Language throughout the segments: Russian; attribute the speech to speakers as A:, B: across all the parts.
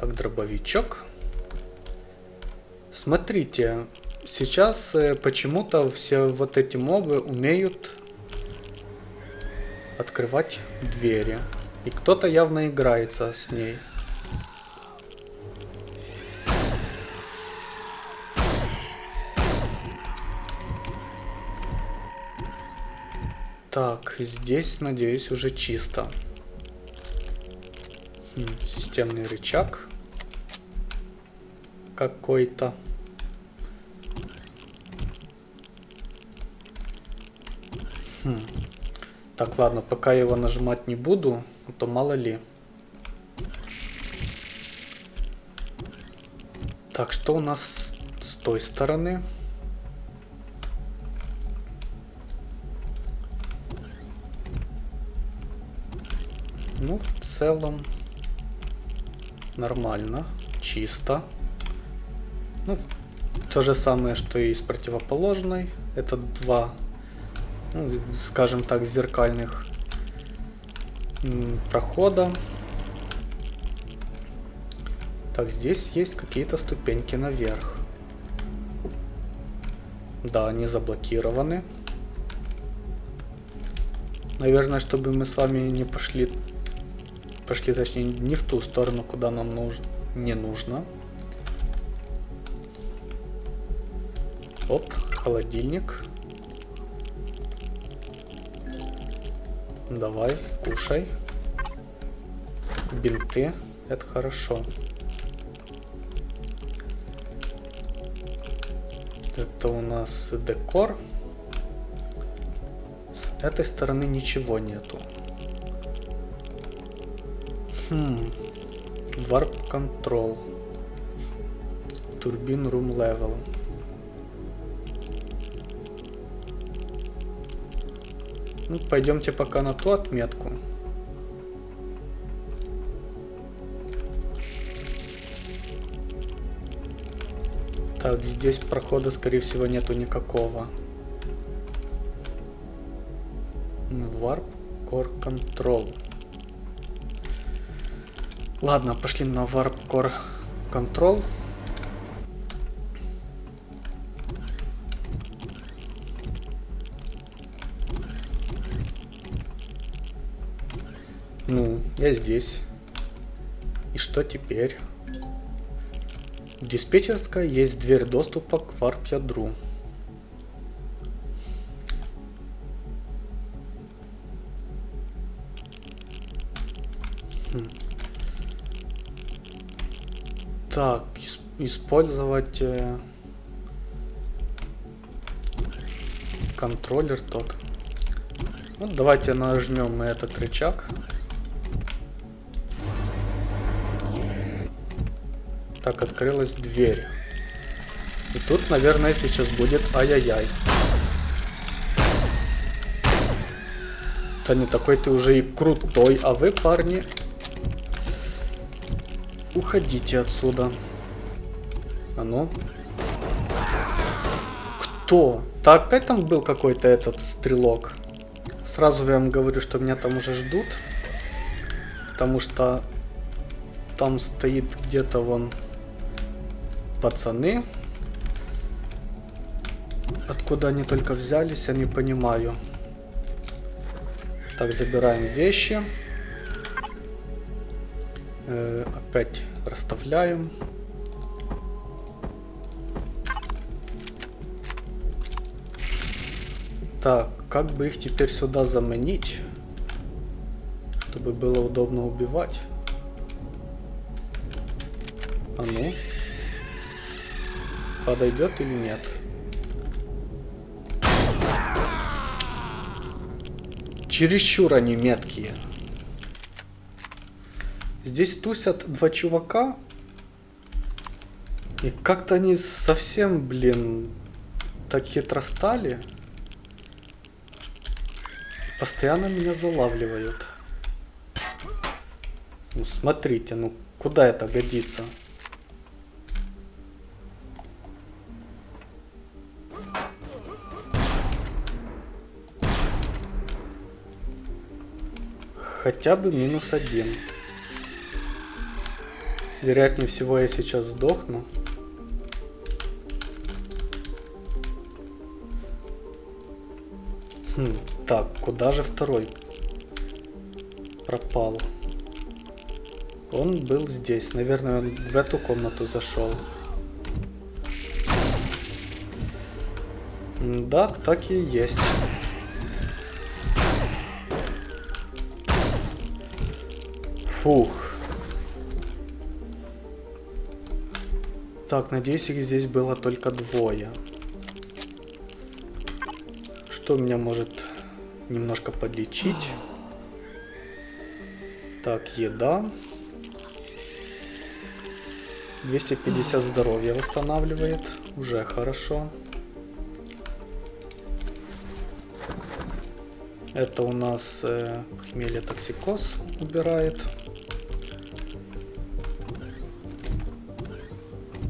A: Так, дробовичок. Смотрите, сейчас э, почему-то все вот эти мобы умеют открывать двери. И кто-то явно играется с ней. Так, здесь, надеюсь, уже чисто. Хм, системный рычаг какой-то. Хм. Так, ладно, пока я его нажимать не буду, а то мало ли. Так, что у нас с той стороны? Ну, в целом нормально, чисто. Ну, то же самое, что и с противоположной. Это два ну, скажем так, зеркальных прохода. Так, здесь есть какие-то ступеньки наверх. Да, они заблокированы. Наверное, чтобы мы с вами не пошли... Пошли, точнее, не в ту сторону, куда нам нужно, не нужно. Холодильник. Давай, кушай. Бинты. Это хорошо. Это у нас декор. С этой стороны ничего нету. Хм. Warp Control. Турбин Room Level. Ну, пойдемте пока на ту отметку. Так, здесь прохода, скорее всего, нету никакого. Warp Core Control. Ладно, пошли на Warp Core Control. Ну, я здесь. И что теперь? В диспетчерской есть дверь доступа к варп-ядру. Хм. Так, использовать э, контроллер тот. Ну, давайте нажмем этот рычаг. Так, открылась дверь. И тут, наверное, сейчас будет ай-яй-яй. Да не такой ты уже и крутой, а вы, парни, уходите отсюда. А ну. Кто? Да опять там был какой-то этот стрелок. Сразу я вам говорю, что меня там уже ждут. Потому что там стоит где-то вон пацаны. Откуда они только взялись, я не понимаю. Так, забираем вещи. Э, опять расставляем. Так, как бы их теперь сюда заменить, чтобы было удобно убивать? А ну подойдет или нет. Чересчур они меткие. Здесь тусят два чувака. И как-то они совсем, блин, так хитро стали. Постоянно меня залавливают. Ну, смотрите, ну куда это годится? Хотя бы минус один. Вероятнее всего я сейчас сдохну. Хм, так, куда же второй пропал? Он был здесь. Наверное, он в эту комнату зашел. Да, так и есть. Фух. Так, надеюсь, их здесь было только двое что меня может немножко подлечить. Так, еда. 250 здоровья восстанавливает. Уже хорошо. Это у нас э, похмелье токсикоз убирает.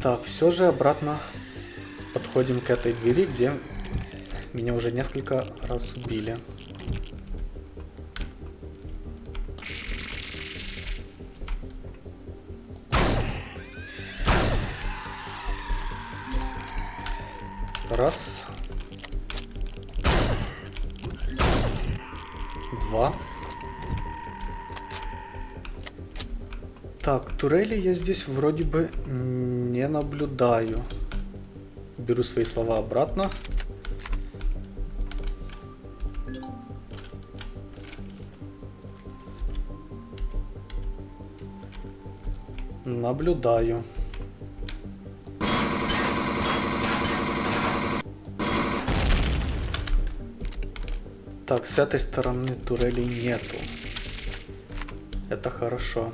A: Так, все же обратно подходим к этой двери, где меня уже несколько раз убили. Раз. Два. Так, турели я здесь вроде бы не наблюдаю. Беру свои слова обратно. Наблюдаю. Так, с этой стороны турелей нету. Это хорошо.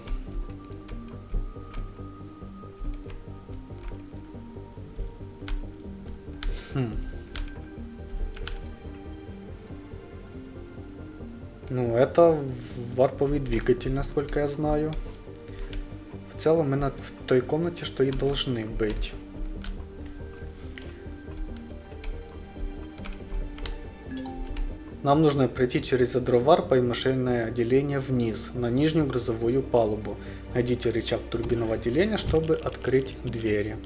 A: Ну, это варповый двигатель, насколько я знаю целом мы в той комнате, что и должны быть. Нам нужно пройти через ядро и машинное отделение вниз, на нижнюю грузовую палубу. Найдите рычаг турбинного отделения, чтобы открыть двери.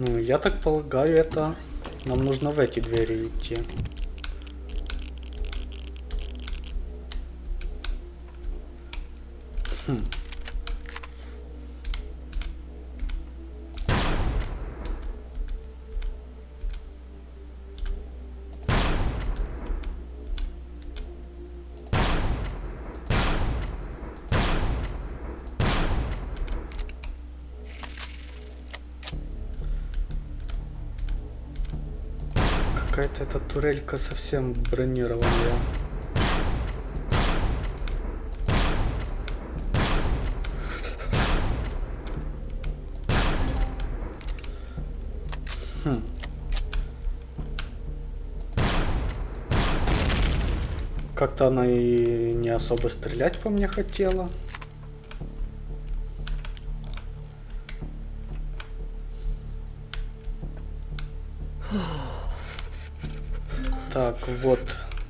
A: Ну, я так полагаю, это нам нужно в эти двери идти. Хм. Эта турелька совсем бронированная. Хм. Как-то она и не особо стрелять по мне хотела. Так, вот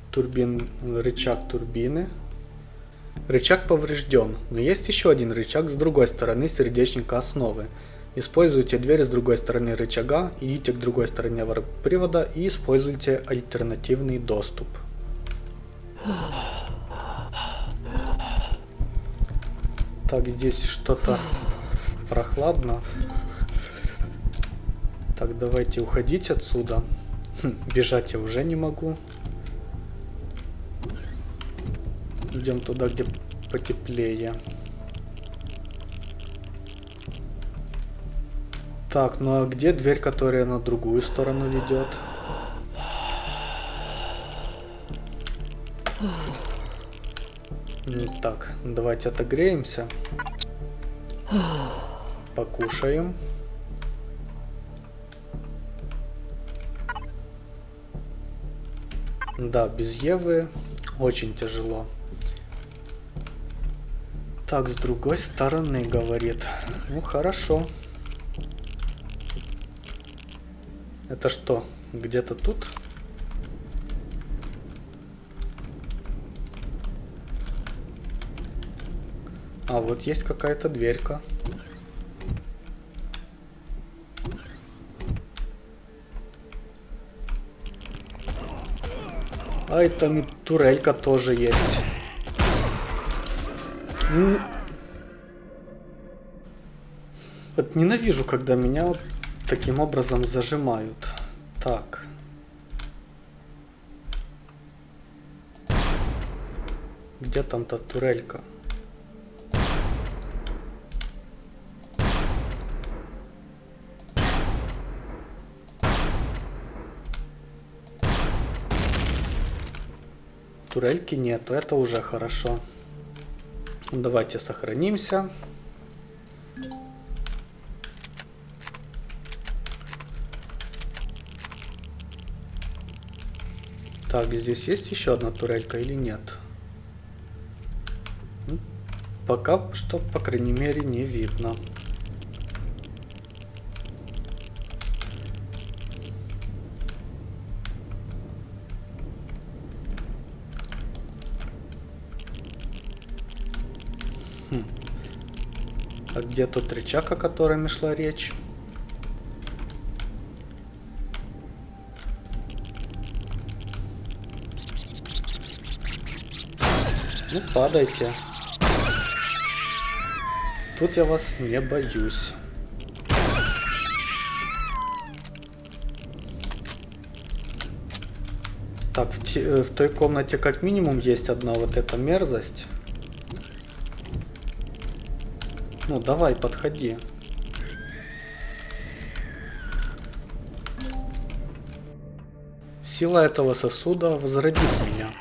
A: турбин, рычаг турбины. Рычаг поврежден, но есть еще один рычаг с другой стороны сердечника основы. Используйте дверь с другой стороны рычага, идите к другой стороне привода и используйте альтернативный доступ. Так, здесь что-то прохладно. Так, давайте уходить отсюда. Хм, бежать я уже не могу. Идем туда, где потеплее. Так, ну а где дверь, которая на другую сторону ведет? Так, давайте отогреемся. Покушаем. Да, без Евы очень тяжело. Так, с другой стороны, говорит. Ну, хорошо. Это что, где-то тут? А, вот есть какая-то дверька. А, и там и турелька тоже есть. Вот ненавижу, когда меня таким образом зажимают. Так. Где там та турелька? Турельки нету, это уже хорошо. Давайте сохранимся. Так, здесь есть еще одна турелька или нет? Пока что, по крайней мере, не видно. А где тот рычаг, о котором шла речь? Ну, падайте. Тут я вас не боюсь. Так, в, э, в той комнате как минимум есть одна вот эта мерзость. Ну, давай, подходи. Сила этого сосуда возродит меня.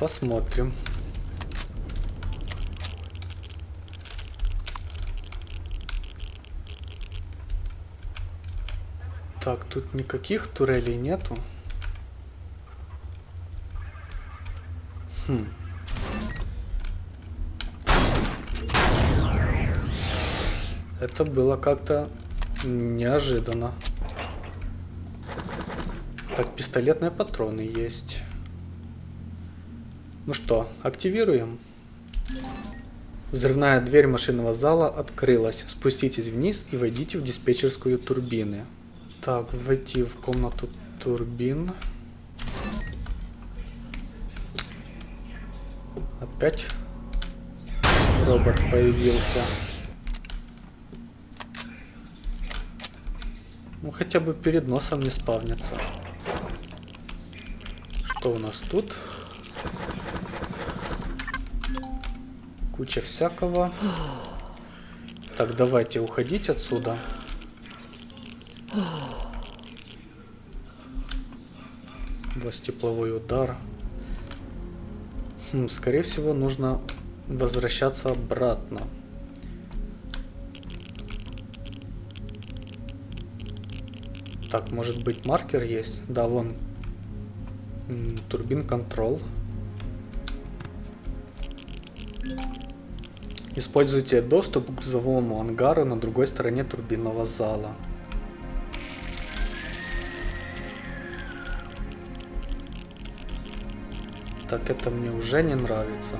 A: Посмотрим. Так, тут никаких турелей нету. Хм. Это было как-то неожиданно. Так, пистолетные патроны есть. Ну что, активируем. Взрывная дверь машинного зала открылась. Спуститесь вниз и войдите в диспетчерскую турбины. Так, войти в комнату турбин. Опять робот появился. Ну хотя бы перед носом не спавнится. Что у нас тут? Куча всякого. Так, давайте уходить отсюда. Вас тепловой удар. Скорее всего, нужно возвращаться обратно. Так, может быть маркер есть? Да, вон. Турбин контрол. Используйте доступ к грузовому ангару на другой стороне турбинного зала. Так, это мне уже не нравится.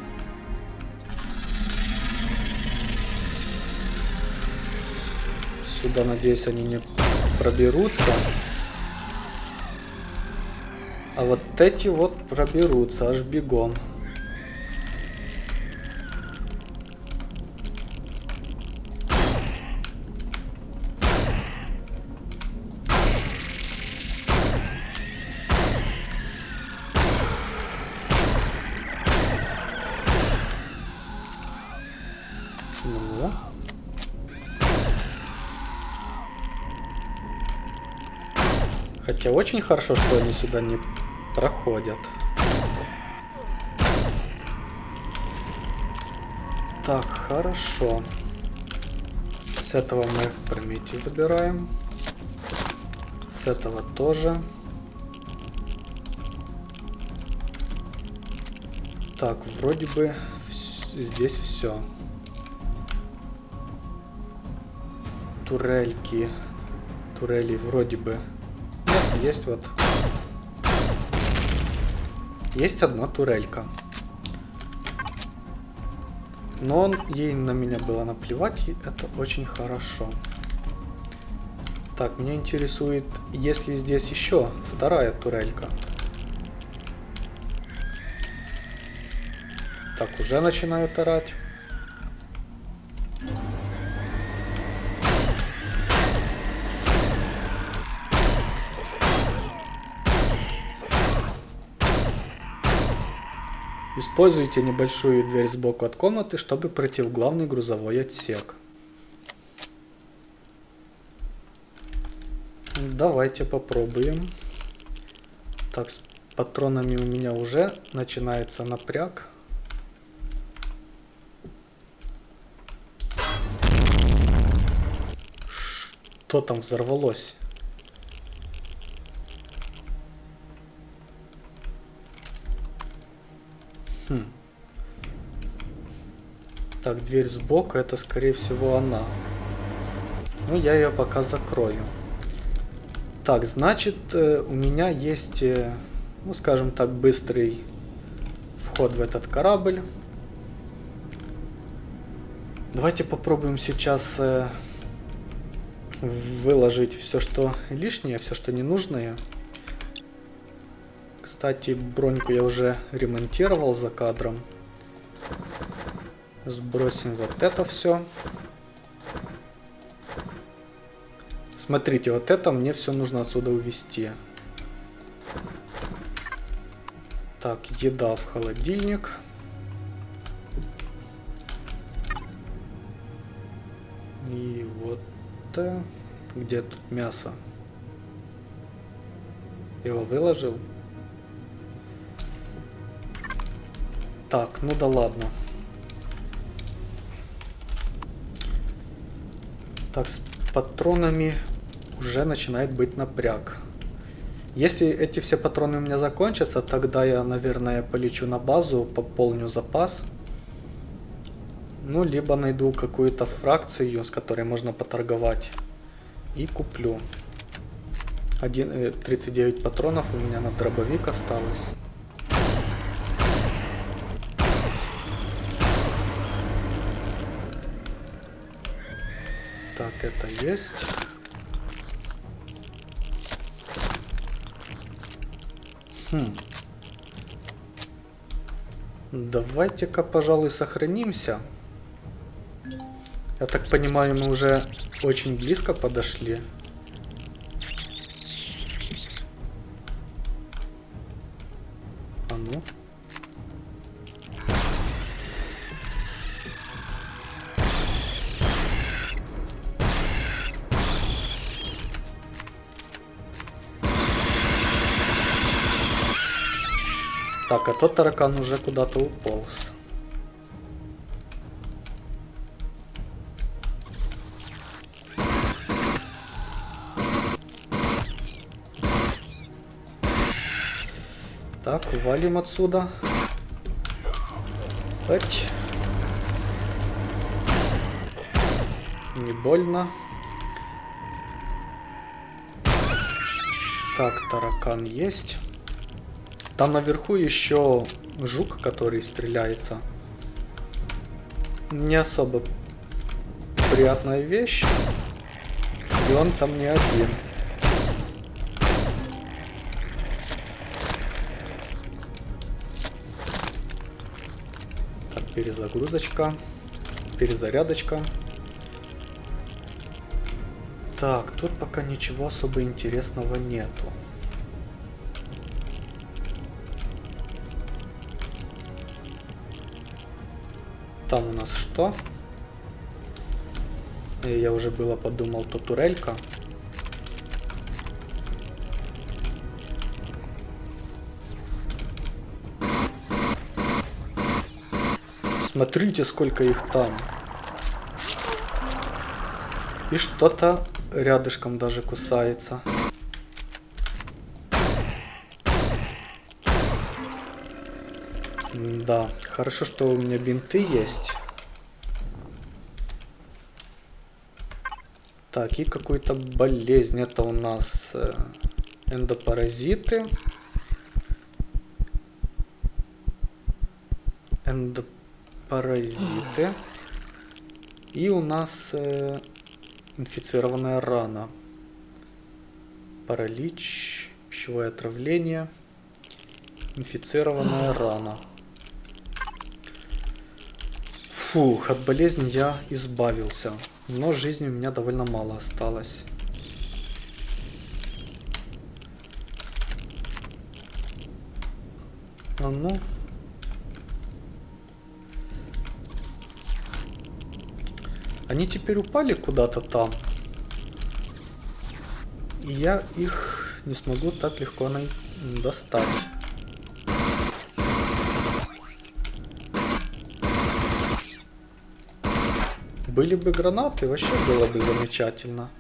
A: Сюда, надеюсь, они не проберутся. А вот эти вот проберутся аж бегом. Хотя очень хорошо, что они сюда не проходят. Так, хорошо. С этого мы промети забираем. С этого тоже. Так, вроде бы здесь все. Турельки. Турели вроде бы есть вот. Есть одна турелька. Но он, ей на меня было наплевать, и это очень хорошо. Так, меня интересует, есть ли здесь еще вторая турелька. Так, уже начинают орать. Используйте небольшую дверь сбоку от комнаты, чтобы пройти в главный грузовой отсек. Давайте попробуем. Так, с патронами у меня уже начинается напряг. Что там взорвалось? Так, дверь сбоку, это скорее всего она. Ну, я ее пока закрою. Так, значит, э, у меня есть, э, ну, скажем так, быстрый вход в этот корабль. Давайте попробуем сейчас э, выложить все, что лишнее, все, что ненужное. Кстати, броньку я уже ремонтировал за кадром. Сбросим вот это все. Смотрите, вот это мне все нужно отсюда увезти. Так, еда в холодильник. И вот... Где тут мясо? Его выложил? Так, ну да ладно. Так, с патронами уже начинает быть напряг. Если эти все патроны у меня закончатся, тогда я, наверное, полечу на базу, пополню запас. Ну, либо найду какую-то фракцию, с которой можно поторговать. И куплю. Один, 39 э, патронов у меня на дробовик осталось. Так, это есть. Хм. Давайте-ка, пожалуй, сохранимся. Я так понимаю, мы уже очень близко подошли. Так, а тот таракан уже куда-то уполз. Так, валим отсюда. Эть. Не больно. Так, таракан есть. Там наверху еще жук, который стреляется. Не особо приятная вещь. И он там не один. Так, перезагрузочка. Перезарядочка. Так, тут пока ничего особо интересного нету. Нас что? Э, я уже было подумал, то турелька. Смотрите, сколько их там. И что-то рядышком даже кусается. Да, хорошо, что у меня бинты есть. Так, и какую-то болезнь. Это у нас э, эндопаразиты. эндопаразиты. И у нас э, инфицированная рана. Паралич, пищевое отравление, инфицированная рана. Фух, от болезни я избавился. Но жизни у меня довольно мало осталось. А ну. Они теперь упали куда-то там. И я их не смогу так легко достать. Были бы гранаты, вообще было бы замечательно.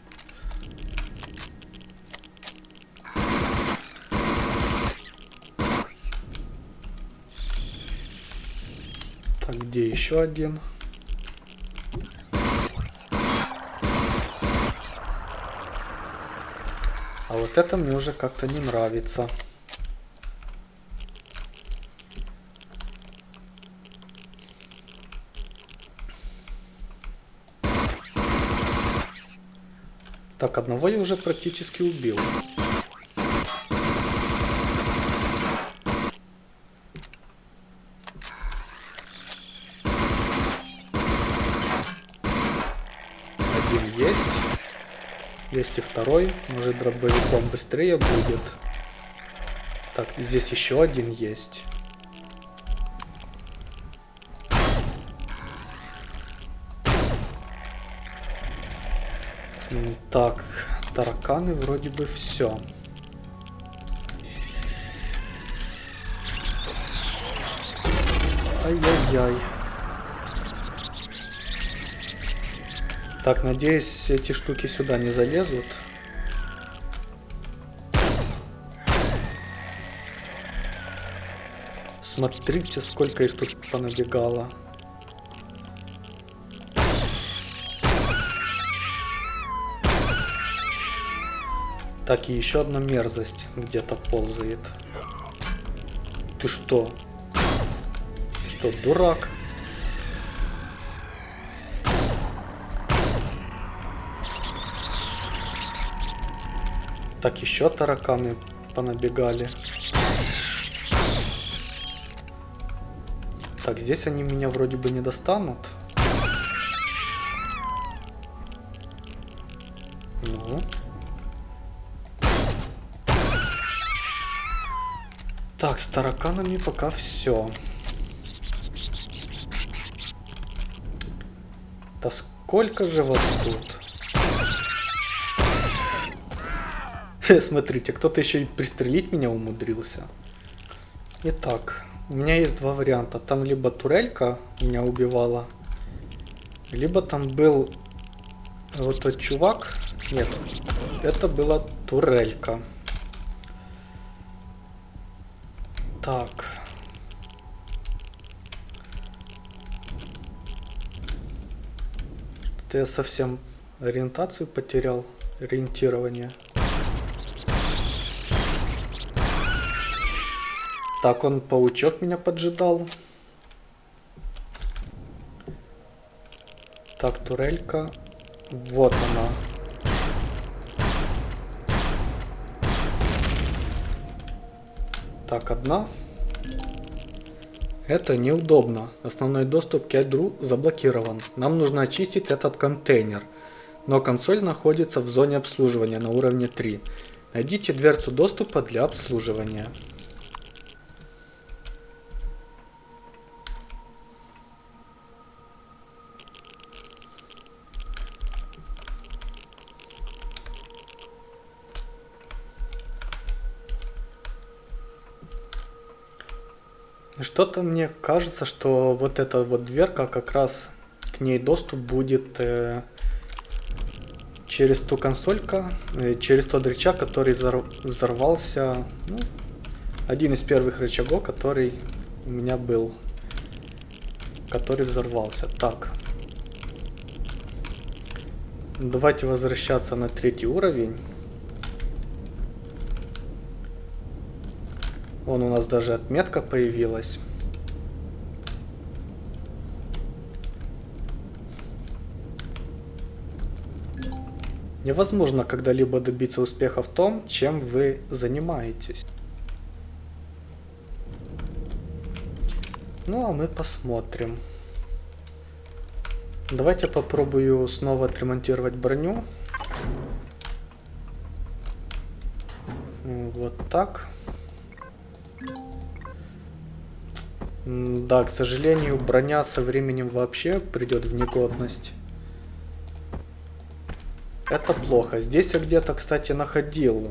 A: Так, где еще один? А вот это мне уже как-то не нравится. Так, одного я уже практически убил. Один есть. Есть и второй. Может дробовиком быстрее будет. Так, здесь еще один есть. Так, тараканы вроде бы все. Ай-яй-яй. Так, надеюсь, эти штуки сюда не залезут. Смотрите, сколько их тут понабегало. Так, и еще одна мерзость где-то ползает. Ты что? Ты что, дурак? Так, еще тараканы понабегали. Так, здесь они меня вроде бы не достанут. Тараканами пока все. Да сколько же вас тут? Смотрите, кто-то еще и пристрелить меня умудрился. Итак, у меня есть два варианта. Там либо турелька меня убивала, либо там был вот тот чувак. Нет, это была турелька. Так. Я совсем ориентацию потерял, ориентирование. Так, он паучок меня поджидал. Так, турелька. Вот она. Так, одна. Это неудобно. Основной доступ к ядру заблокирован. Нам нужно очистить этот контейнер. Но консоль находится в зоне обслуживания на уровне 3. Найдите дверцу доступа для обслуживания. Что-то мне кажется, что вот эта вот дверка, как раз к ней доступ будет э, через ту консолька, э, через тот рычаг, который взорвался. Ну, один из первых рычагов, который у меня был. Который взорвался. Так. Давайте возвращаться на третий уровень. Вон у нас даже отметка появилась. Невозможно когда-либо добиться успеха в том, чем вы занимаетесь. Ну а мы посмотрим. Давайте попробую снова отремонтировать броню. Вот так. Да, к сожалению, броня со временем вообще придет в негодность. Это плохо. Здесь я где-то, кстати, находил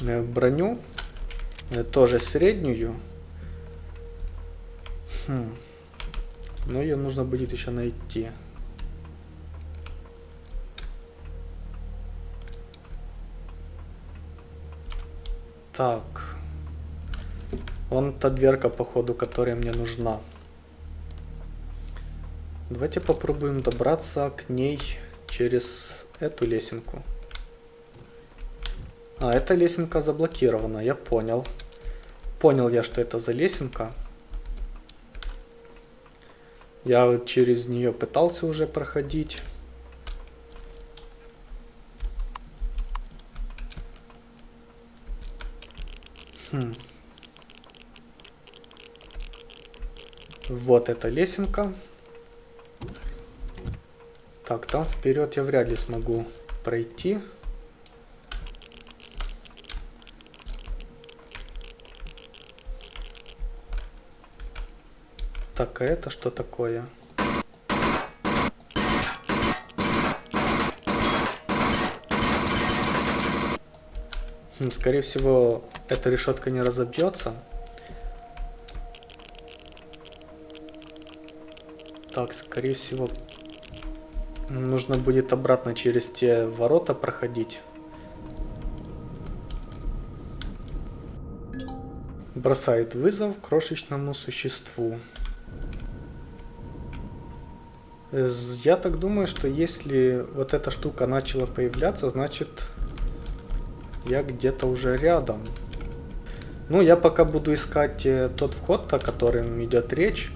A: э, броню. Э, тоже среднюю. Хм. Но ее нужно будет еще найти. Так. Вон та дверка, походу, которая мне нужна. Давайте попробуем добраться к ней через эту лесенку. А, эта лесенка заблокирована, я понял. Понял я, что это за лесенка. Я через нее пытался уже проходить. Хм. Вот эта лесенка. Так, там вперед я вряд ли смогу пройти. Так, а это что такое? Хм, скорее всего, эта решетка не разобьется. Так, скорее всего, нужно будет обратно через те ворота проходить. Бросает вызов крошечному существу. Я так думаю, что если вот эта штука начала появляться, значит я где-то уже рядом. Ну, я пока буду искать э, тот вход, о котором идет речь.